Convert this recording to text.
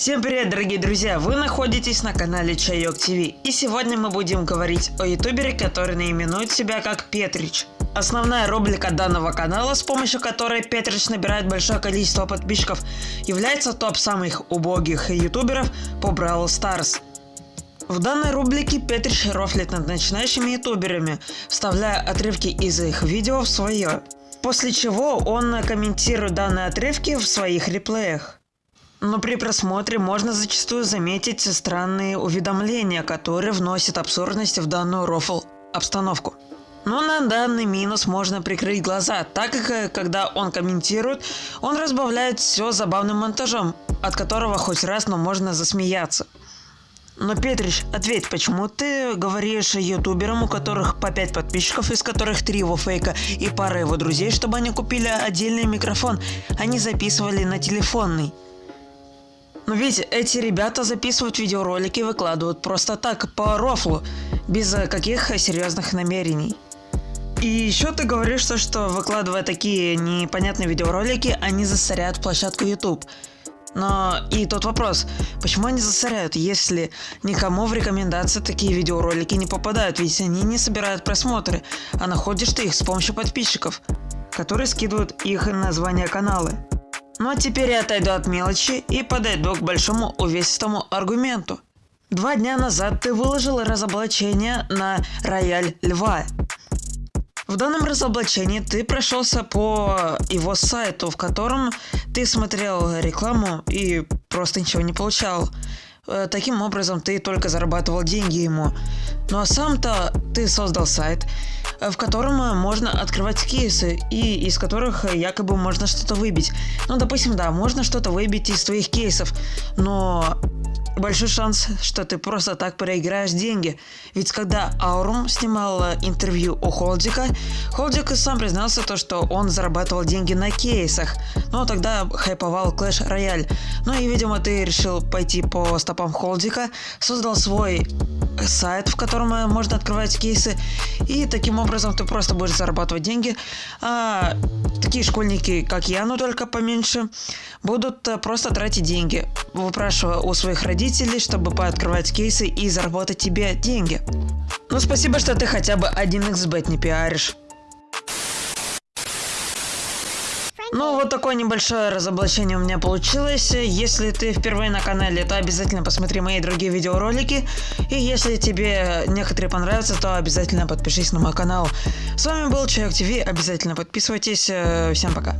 Всем привет, дорогие друзья! Вы находитесь на канале Чайок ТВ, и сегодня мы будем говорить о ютубере, который наименует себя как Петрич. Основная рубрика данного канала, с помощью которой Петрич набирает большое количество подписчиков, является топ самых убогих ютуберов по Бравл Старс. В данной рубрике Петрич рофлит над начинающими ютуберами, вставляя отрывки из их видео в свое. После чего он комментирует данные отрывки в своих реплеях. Но при просмотре можно зачастую заметить странные уведомления, которые вносят абсурдность в данную рофл обстановку. Но на данный минус можно прикрыть глаза, так как э, когда он комментирует, он разбавляет все забавным монтажом, от которого хоть раз, но можно засмеяться. Но, Петрич, ответь, почему ты говоришь ютуберам, у которых по 5 подписчиков, из которых 3 его фейка и пара его друзей, чтобы они купили отдельный микрофон, они записывали на телефонный? Но ну, ведь эти ребята записывают видеоролики и выкладывают просто так, по рофлу, без каких серьезных намерений. И еще ты говоришь, что выкладывая такие непонятные видеоролики, они засоряют площадку YouTube. Но и тот вопрос, почему они засоряют, если никому в рекомендации такие видеоролики не попадают, ведь они не собирают просмотры, а находишь ты их с помощью подписчиков, которые скидывают их названия каналы. Ну а теперь я отойду от мелочи и подойду к большому увесистому аргументу. Два дня назад ты выложил разоблачение на рояль льва. В данном разоблачении ты прошелся по его сайту, в котором ты смотрел рекламу и просто ничего не получал. Э, таким образом ты только зарабатывал деньги ему. Ну а сам-то ты создал сайт, э, в котором э, можно открывать кейсы и из которых якобы можно что-то выбить. Ну допустим, да, можно что-то выбить из твоих кейсов, но большой шанс, что ты просто так проиграешь деньги. Ведь когда Аурум снимал интервью у Холдика, Холдик сам признался то, что он зарабатывал деньги на кейсах, но тогда хайповал Clash Royale. Ну и видимо ты решил пойти по стопам Холдика, создал свой сайт, в котором можно открывать кейсы, и таким образом ты просто будешь зарабатывать деньги, а такие школьники, как я, но только поменьше, будут просто тратить деньги, выпрашивая у своих родителей, чтобы пооткрывать кейсы и заработать тебе деньги. Ну спасибо, что ты хотя бы 1xbet не пиаришь. Ну, вот такое небольшое разоблачение у меня получилось. Если ты впервые на канале, то обязательно посмотри мои другие видеоролики. И если тебе некоторые понравятся, то обязательно подпишись на мой канал. С вами был Человек ТВ, обязательно подписывайтесь. Всем пока.